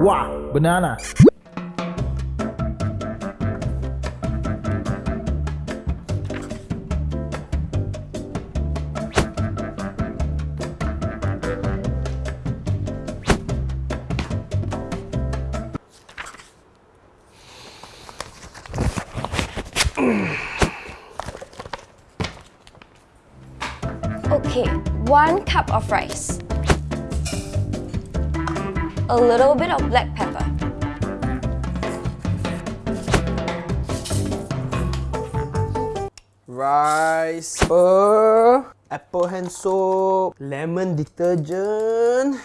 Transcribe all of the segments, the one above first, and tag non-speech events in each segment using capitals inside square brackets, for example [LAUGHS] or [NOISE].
Wow, banana. Okay, one cup of rice. A little bit of black pepper. Rice, pepper, apple hand soap, lemon detergent.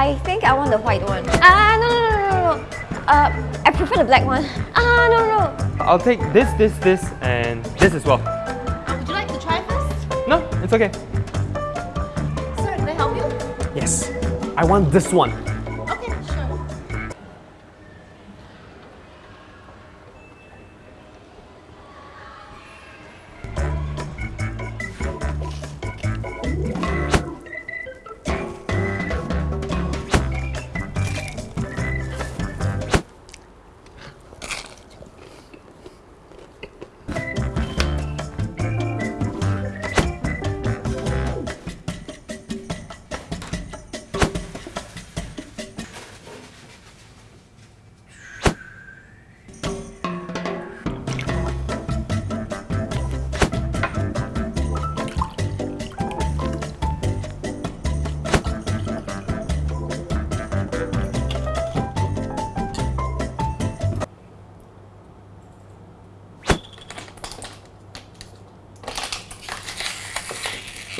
I think I want the white one. Ah, no, no, no, no, no. Uh, I prefer the black one. Ah, no, no. I'll take this, this, this, and this as well. Uh, would you like to try first? No, it's okay. Sir, can I help you? Yes, I want this one.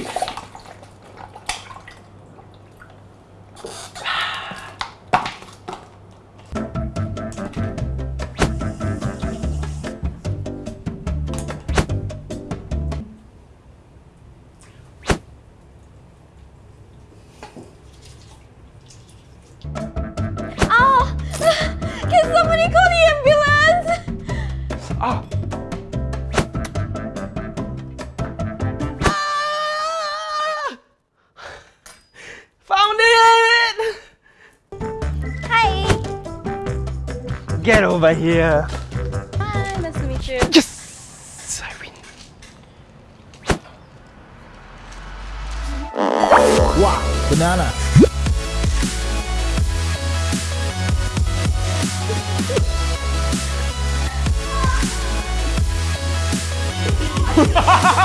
Oh, Get over here. Hi, nice to meet you. Yes! I win. Wow, banana. What? [LAUGHS]